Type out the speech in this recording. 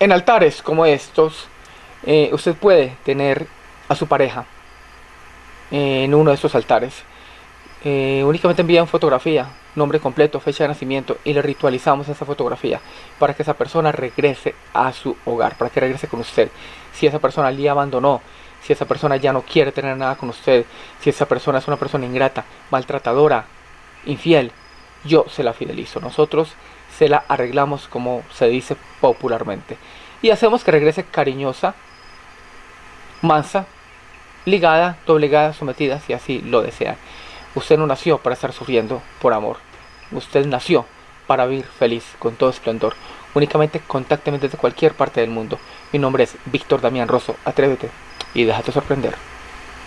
En altares como estos, eh, usted puede tener a su pareja en uno de estos altares. Eh, únicamente envían fotografía, nombre completo, fecha de nacimiento y le ritualizamos esa fotografía para que esa persona regrese a su hogar, para que regrese con usted. Si esa persona le abandonó, si esa persona ya no quiere tener nada con usted, si esa persona es una persona ingrata, maltratadora, infiel, yo se la fidelizo. Nosotros se la arreglamos como se dice popularmente. Y hacemos que regrese cariñosa, mansa, ligada, doblegada, sometida, si así lo desean. Usted no nació para estar sufriendo por amor. Usted nació para vivir feliz, con todo esplendor. Únicamente contácteme desde cualquier parte del mundo. Mi nombre es Víctor Damián Rosso. Atrévete y déjate sorprender.